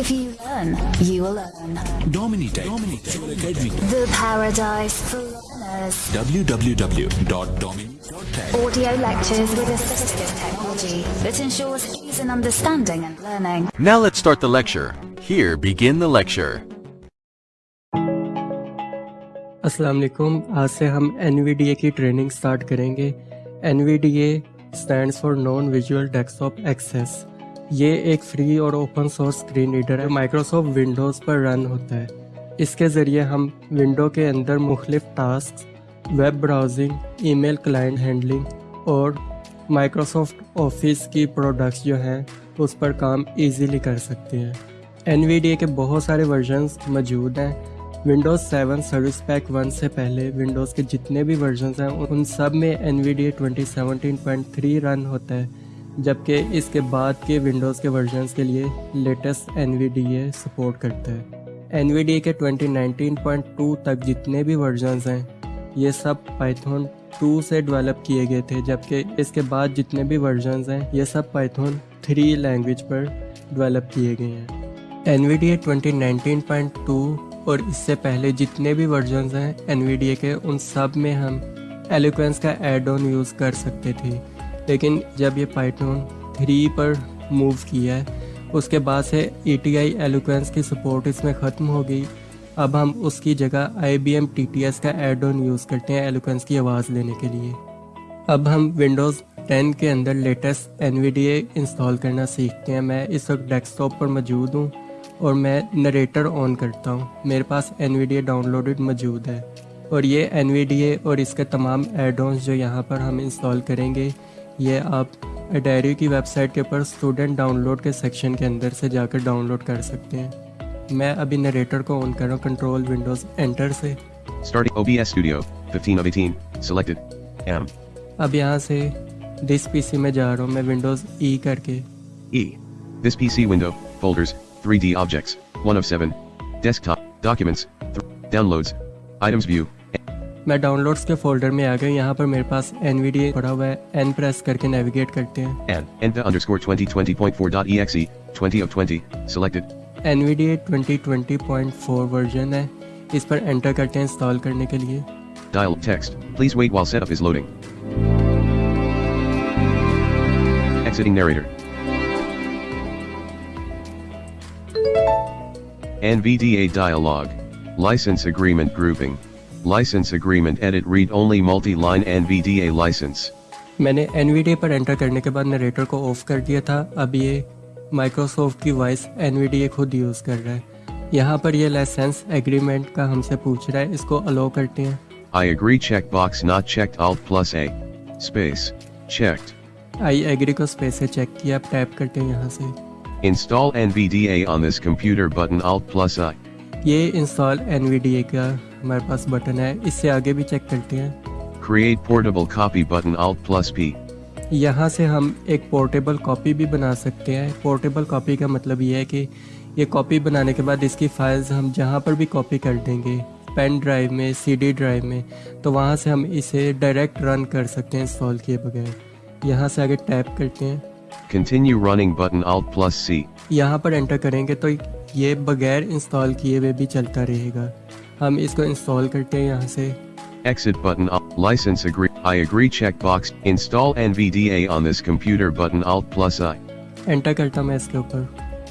If you learn, you will earn. Dominitech. Dominitech. Academy. The paradise for learners. www.dominitech. Audio lectures with assistive technology that ensures ease in understanding and learning. Now let's start the lecture. Here begin the lecture. अस्सलाम वालेकुम आज से हम N की training start करेंगे N stands for non visual desktop access ये एक free और ओपन सोर्स स्क्रीन रीडर है माइक्रोसॉफ्ट विंडोज़ पर रन होता है। इसके ज़रिए हम विंडो के अंदर मुख्तलिफ़ task web browsing email client handling और माइक्रोसॉफ्ट ऑफ़िस की प्रोडक्ट्स जो हैं, उस पर काम इजीली कर सकते हैं। एनवीडीए के बहुत सारे वर्जन्स मौजूद हैं। विंडोज़ 7 सर्विस पैक 1 से पहले विंडोज़ के जितने भी वर्जन्स हैं, उन सब में एन वी रन होता है। जबकि इसके बाद के विंडोज़ के वर्जन्स के लिए लेटेस्ट एन सपोर्ट करता है। एन के 2019.2 तक जितने भी वर्जन्स हैं, ये सब पाइथन 2 से डेवलप किए गए थे, जबकि इसके बाद जितने भी वर्जन्स हैं, ये सब पाइथन 3 लैंग्वेज पर डेवलप किए गए हैं। एन वी डी और इससे पहले जितने भी वर्जन हैं एन के, उन सब में हम एलिक्वेंस का एड ऑन यूज़ कर सकते थे। लेकिन जब ये पाइथन थ्री पर मूव किया है, उसके बाद से ई टी आई एलिक्वेंस की सपोर्ट इसमें ख़त्म हो गई। अब हम उसकी जगह I B M T T S का एड ऑन यूज़ करते हैं एलिक्वेंस की आवाज़ लेने के लिए। अब हम विंडोज़ 10 के अंदर लेटेस्ट एनवीडीए इंस्टॉल करना सीखते हैं। मैं इस वक्त डेस्कटॉप पर मौजूद हूँ और मैं नरेटर ऑन करता हूँ। मेरे पास एन डाउनलोडेड मौजूद है और ये एन और इसके तमाम एडोन्स जो यहाँ पर हम इंस्टॉल करेंगे ये आप डायरी की वेबसाइट के ऊपर स्टूडेंट डाउनलोड के सेक्शन के अंदर से जाकर डाउनलोड कर सकते हैं मैं अभी नरेटर को ऑन कर रहा हूँ कंट्रोल विंडोज़ एंटर से Starting OBS Studio, 15 of 18, selected. M. अब यहाँ से दिस पीसी में जा रहा हूँ मैं विंडोज़ ई e करके E. This PC window, folders, 3D objects, 1 of 7. Desktop, documents, downloads, items view. मैं डाउनलोड्स के फोल्डर में आ गया यहाँ पर मेरे पास एन पड़ा हुआ है एन प्रेस करके नेविगेट करते हैं N, enta underscore 2020.4.exe, 20 of 20, selected. N point four version है इस पर एंटर करते हैं इंस्टॉल करने के लिए Dial text, please wait while setup is loading. Exiting narrator. NVDA dialog. License agreement grouping. License agreement edit read only multi-line NVDA license. मैंने NVDA पर एंटर करने के बाद नरेटर को ऑफ़ कर दिया था अब ये माइक्रोसॉफ्ट की वॉइस NVDA खुद यूज़ कर रहा है यहाँ पर ये लाइसेंस एग्रीमेंट का हमसे पूछ रहा है इसको अलो करते हैं I agree checkbox not checked alt plus A. Space. Checked. I agree को स्पेस से चेक किया अब टैप करते हैं यहाँ से Install NVDA on this computer button Alt plus I. ये इंस्टॉल NVDA का हमारे पास बटन है इससे आगे भी चेक करते हैं। Create portable copy button Alt plus P. यहाँ से हम एक पोर्टेबल कॉपी भी बना सकते हैं। पोर्टेबल कॉपी का मतलब ये है कि ये कॉपी बनाने के बाद इसकी फाइल्स हम जहाँ पर भी कॉपी कर देंगे पेन ड्राइव में सीडी ड्राइव में तो वहाँ से हम इसे डायरेक्ट रन कर सकते हैं इंस्टॉल किए बगैर। यहाँ से आगे टैप करते हैं। Continue running button Alt plus C. यहाँ पर एंटर करेंगे तो ये बगैर इंस्टॉल किए हुए भी चलता रहेगा। हम इसको इंस्टॉल करते हैं यहाँ से Exit button Alt license agree I agree checkbox install NVDA on this computer button Alt plus I. Enter करता मैं इसके ऊपर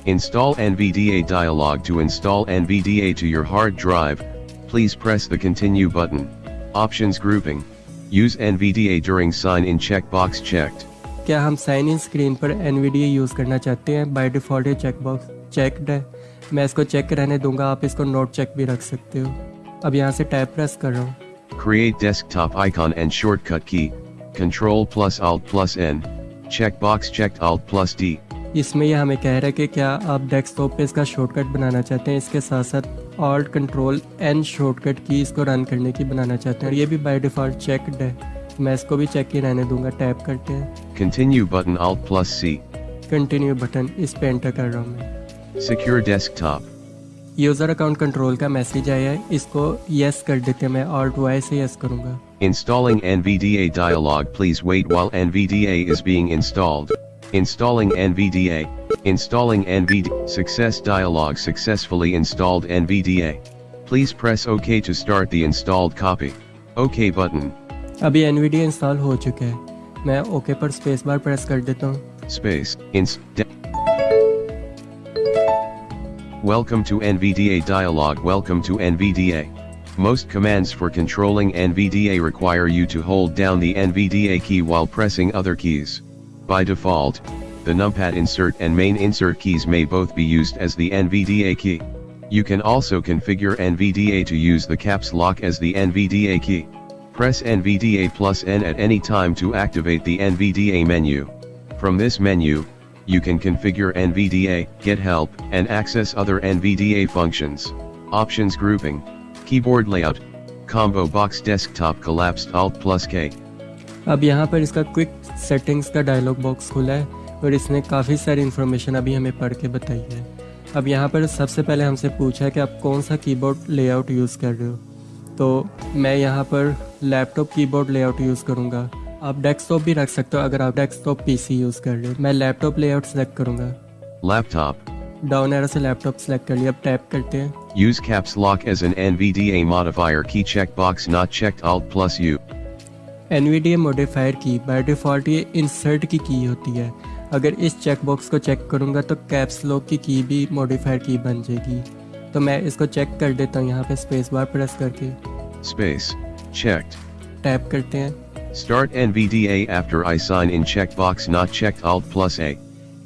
Install NVDA dialog to install NVDA to your hard drive. Please press the continue button. Options grouping. Use NVDA during sign in checkbox checked. क्या हम sign in screen पर N use करना चाहते हैं बाय डिफ़ॉल्ट ये check box checked है मैं इसको चेक रहने दूँगा आप इसको नोट चेक भी रख सकते हो अब यहाँ से टैप प्रेस कर रहा हूँ create Create desktop icon and shortcut key. Control plus Alt plus N. Checkbox checked Alt plus D. इसमें यह हमें कह रहा है कि क्या आप डेस्कटॉप पे इसका शॉर्टकट बनाना चाहते हैं इसके साथ साथ ऑल्ट कंट्रोल एन शॉर्टकट की इसको रन करने की बनाना चाहते हैं ये भी बाय डिफ़ॉल्ट चेकड है मैं इसको भी चेक ही रहने दूँगा टैप करते हैं Continue button Alt plus C. Continue button इस पे एंटर कर रहा हूँ मैं Secure desktop. User account control का मैसेज आया है इसको यस कर देते हैं मैं ऑल्ट वाई से यस करूँगा Installing NVDA dialog please wait while NVDA is being installed. Installing NVDA. Installing NVDA. Success dialog successfully installed NVDA. Please press OK to start the installed copy. OK button. अभी NVD install हो चुका है मैं okay पर space bar press कर देता हूँ Space. Welcome to NVDA dialog. Welcome to NVDA. Most commands for controlling NVDA require you to hold down the NVDA key while pressing other keys. By default, the numpad insert and main insert keys may both be used as the NVDA key. You can also configure NVDA to use the caps lock as the NVDA key. Press NVDA plus N at any time to activate the NVDA menu. From this menu, you can configure NVDA, get help, and access other NVDA functions. Options grouping, keyboard layout, combo box desktop collapsed Alt plus K. अब यहाँ पर इसका quick settings का dialog box खुला है और इसने काफ़ी सारी इन्फॉर्मेशन अभी हमें पढ़ के बताई है अब यहाँ पर सबसे पहले हमसे पूछा है कि आप कौन सा कीबोर्ड लेआउट यूज़ कर रहे हो तो मैं यहाँ पर लैपटॉप कीबोर्ड लेआउट यूज़ करूँगा आप डेस्कटॉप भी रख सकते हो अगर आप डेस्कटॉप पीसी यूज़ कर रहे हो। मैं लैपटॉप लेआउट सेलेक्ट करूँगा। Laptop, डाउन एरो से लैपटॉप सेलेक्ट कर लिया। अब टैप करते हैं। Use caps lock as an NVDA modifier key checkbox not checked Alt plus U. NVDA modifier की बाय डिफ़ॉल्ट ये इंसर्ट की की होती है। अगर इस चेक बॉक्स को चेक करूँगा तो कैप्स लॉक की की भी मॉडिफायर की बन जाएगी। तो मैं इसको चेक कर देता हूँ यहाँ पे स्पेस बार प्रेस करके। Space. Checked. टैप करते हैं। Start NVDA after I sign in checkbox not checked alt plus A.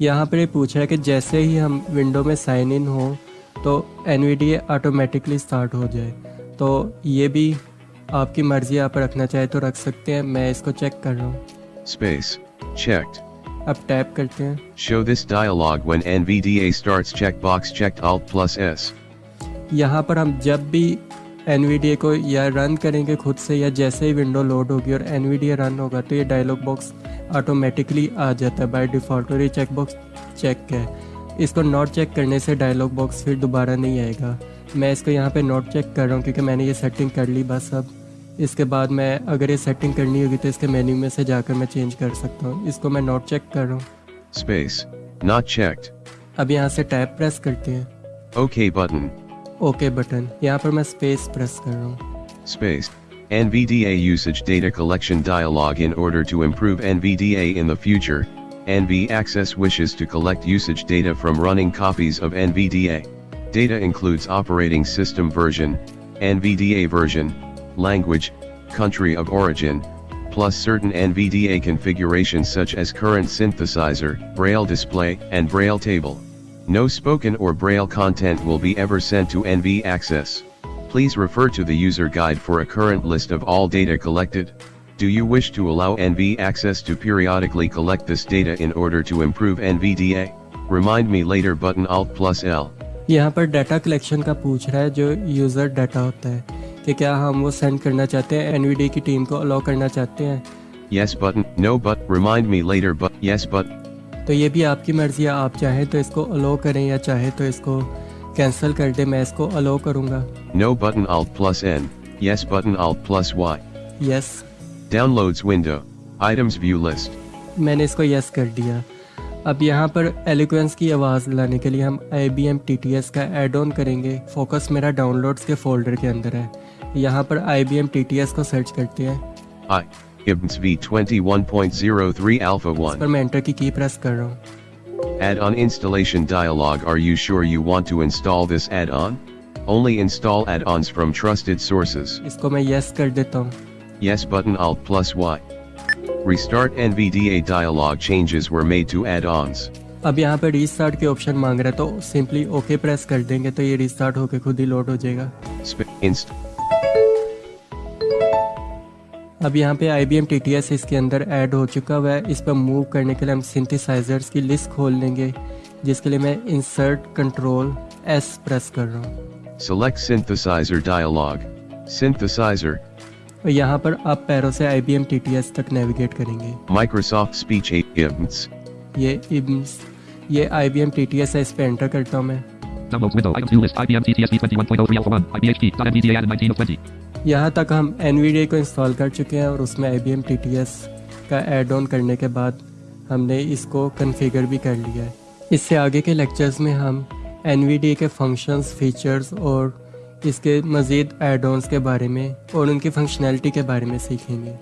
यहाँ पर पूछ है कि जैसे ही हम विंडो में साइन इन हो तो NVDA ऑटोमेटिकली स्टार्ट हो जाए। तो ये भी आपकी मर्ज़ी आप रखना चाहे तो रख सकते हैं मैं इसको चेक कर रहा हूँ। स्पेस चेक्ड अब टैप करते हैं। Show this dialog when NVDA starts check box checked alt plus S. यहाँ पर हम जब भी NVDA को या रन करेंगे खुद से या जैसे ही विंडो लोड होगी और NVDA रन होगा तो ये डायलॉग बॉक्स ऑटोमेटिकली आ जाता है। बाय डिफ़ॉल्ट और ये चेक बॉक्स चेक है। इसको नोट चेक करने से डायलॉग बॉक्स फिर दोबारा नहीं आएगा। मैं इसको यहाँ पे नोट चेक कर रहा हूँ क्योंकि मैंने ये सेटिंग कर ली बस अब। इसके बाद मैं अगर ये सेटिंग करनी होगी तो इसके मेन्यू में से जाकर मैं चेंज कर सकता हूँ। इसको मैं नोट चेक कर रहा हूँ. अब यहाँ से टैप प्रेस करते हैं। OK button. ओके बटन यहाँ पर मैं स्पेस प्रेस कर रहा हूँ Space. NVDA usage data collection dialog in order to improve NVDA in the future. NV Access wishes to collect usage data from running copies of NVDA. Data includes operating system version, NVDA version, language, country of origin, plus certain NVDA configurations such as current synthesizer, Braille display, and Braille table. No spoken or Braille content will be ever sent to NV Access. Please refer to the user guide for a current list of all data collected. Do you wish to allow NV Access to periodically collect this data in order to improve NVDA? Remind me later button Alt plus L. यहाँ पर data collection का पूछ रहा है जो user data होता है कि क्या हम वो सेंड करना चाहते हैं एनवीडी की टीम को अलाउ करना चाहते हैं Yes button, no but, remind me later but, yes but, तो ये भी आपकी मर्ज़ी है आप चाहें तो इसको अलो करें या चाहे तो इसको कैंसिल कर दें मैं इसको अलाउ करूँगा। No button Alt plus N, yes button Alt plus Y. Yes Downloads window, items view list. मैंने इसको यस कर दिया। अब यहाँ पर एलिक्वेंस की आवाज़ लाने के लिए हम I B M T T S का एड ऑन करेंगे। फोकस मेरा डाउनलोड्स के फोल्डर के अंदर है। यहाँ पर I B M T T S को सर्च करते हैं। I, IBMS V21.03 Alpha 1. पर मैं एंटर की की प्रेस कर रहा हूँ Add-on installation dialog Are you sure you want to install this add-on? Only install add-ons from trusted sources. इसको मैं यस कर देता हूँ Yes button Alt plus Y. Restart NVDA dialog changes were made to add-ons. अब यहाँ पे restart के option मांग रहा है तो सिंपली ओके प्रेस कर देंगे तो ये रीस्टार्ट होके खुद ही लोड हो जाएगा अब यहाँ पे आई बी एम इसके अंदर ऐड हो चुका हुआ है इस पर मूव करने के लिए हम सिंथेसाइजर्स की लिस्ट खोल लेंगे जिसके लिए मैं इंसर्ट कंट्रोल एस प्रेस कर रहा हूँ synthesizer dialog. Synthesizer, और यहाँ पर आप पैरों से I B M T T S तक नेविगेट करेंगे Speech 8 IBMS. ये इब्स ये I B M T T S है इस पर एंटर करता हूँ मैं Downloads window. Items view list. IBM TTS V21.03 Alpha 1. IBHP. .NVDA 19 of 20. यहाँ तक हम एन को इंस्टॉल कर चुके हैं और उसमें आई बी का एड ऑन करने के बाद हमने इसको कन्फिगर भी कर लिया है। इससे आगे के लेक्चर्स में हम एन के फ़ंक्शंस फीचर्स और इसके मज़ीद एड ऑन्स के बारे में और उनकी फंक्शनैलिटी के बारे में सीखेंगे।